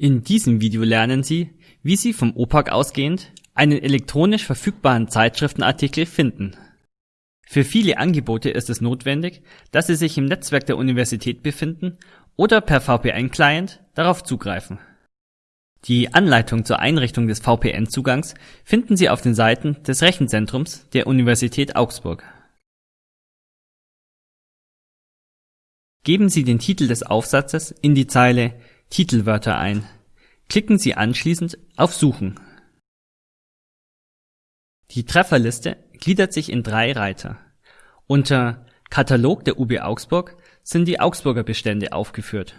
In diesem Video lernen Sie, wie Sie vom OPAC ausgehend einen elektronisch verfügbaren Zeitschriftenartikel finden. Für viele Angebote ist es notwendig, dass sie sich im Netzwerk der Universität befinden oder per VPN-Client darauf zugreifen. Die Anleitung zur Einrichtung des VPN-Zugangs finden Sie auf den Seiten des Rechenzentrums der Universität Augsburg. Geben Sie den Titel des Aufsatzes in die Zeile Titelwörter ein. Klicken Sie anschließend auf Suchen. Die Trefferliste gliedert sich in drei Reiter. Unter Katalog der UB Augsburg sind die Augsburger Bestände aufgeführt.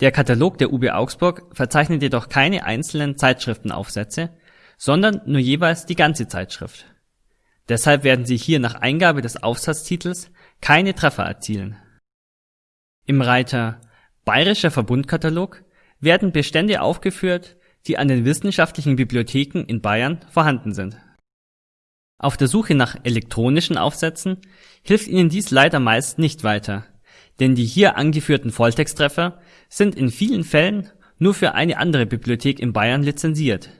Der Katalog der UB Augsburg verzeichnet jedoch keine einzelnen Zeitschriftenaufsätze, sondern nur jeweils die ganze Zeitschrift. Deshalb werden Sie hier nach Eingabe des Aufsatztitels keine Treffer erzielen. Im Reiter Bayerischer Verbundkatalog werden Bestände aufgeführt, die an den wissenschaftlichen Bibliotheken in Bayern vorhanden sind. Auf der Suche nach elektronischen Aufsätzen hilft Ihnen dies leider meist nicht weiter, denn die hier angeführten Volltexttreffer sind in vielen Fällen nur für eine andere Bibliothek in Bayern lizenziert.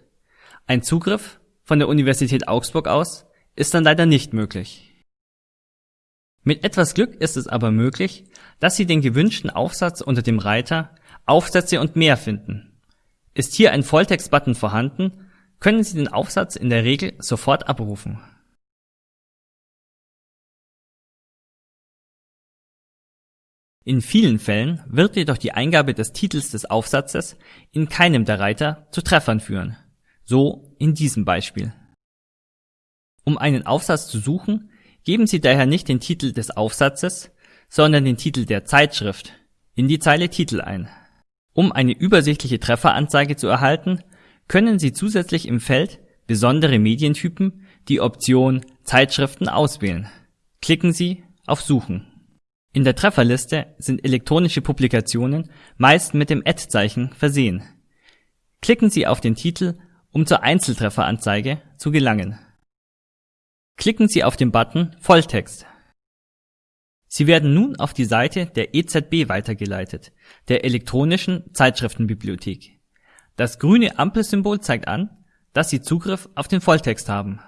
Ein Zugriff von der Universität Augsburg aus ist dann leider nicht möglich. Mit etwas Glück ist es aber möglich, dass Sie den gewünschten Aufsatz unter dem Reiter Aufsätze und mehr finden. Ist hier ein Volltext-Button vorhanden, können Sie den Aufsatz in der Regel sofort abrufen. In vielen Fällen wird jedoch die Eingabe des Titels des Aufsatzes in keinem der Reiter zu Treffern führen, so in diesem Beispiel. Um einen Aufsatz zu suchen, Geben Sie daher nicht den Titel des Aufsatzes, sondern den Titel der Zeitschrift in die Zeile Titel ein. Um eine übersichtliche Trefferanzeige zu erhalten, können Sie zusätzlich im Feld Besondere Medientypen die Option Zeitschriften auswählen. Klicken Sie auf Suchen. In der Trefferliste sind elektronische Publikationen meist mit dem Ad-Zeichen versehen. Klicken Sie auf den Titel, um zur Einzeltrefferanzeige zu gelangen Klicken Sie auf den Button Volltext. Sie werden nun auf die Seite der EZB weitergeleitet, der elektronischen Zeitschriftenbibliothek. Das grüne Ampelsymbol zeigt an, dass Sie Zugriff auf den Volltext haben.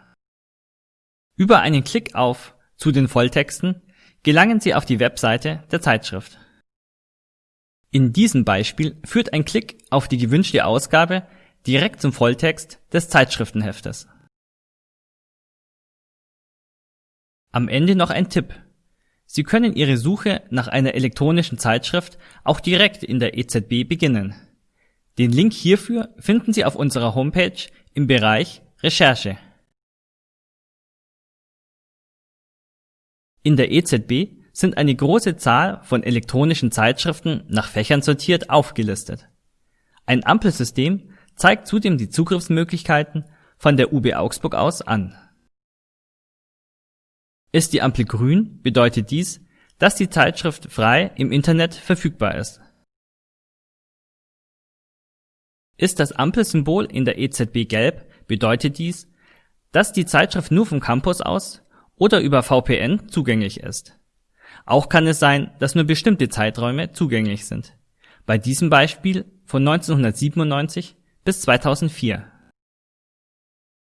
Über einen Klick auf Zu den Volltexten gelangen Sie auf die Webseite der Zeitschrift. In diesem Beispiel führt ein Klick auf die gewünschte Ausgabe direkt zum Volltext des Zeitschriftenheftes. Am Ende noch ein Tipp. Sie können Ihre Suche nach einer elektronischen Zeitschrift auch direkt in der EZB beginnen. Den Link hierfür finden Sie auf unserer Homepage im Bereich Recherche. In der EZB sind eine große Zahl von elektronischen Zeitschriften nach Fächern sortiert aufgelistet. Ein Ampelsystem zeigt zudem die Zugriffsmöglichkeiten von der UB Augsburg aus an ist die Ampel grün, bedeutet dies, dass die Zeitschrift frei im Internet verfügbar ist. Ist das Ampelsymbol in der EZB gelb, bedeutet dies, dass die Zeitschrift nur vom Campus aus oder über VPN zugänglich ist. Auch kann es sein, dass nur bestimmte Zeiträume zugänglich sind. Bei diesem Beispiel von 1997 bis 2004.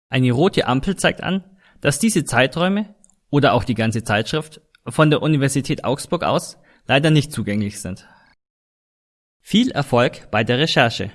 Eine rote Ampel zeigt an, dass diese Zeiträume oder auch die ganze Zeitschrift von der Universität Augsburg aus leider nicht zugänglich sind. Viel Erfolg bei der Recherche!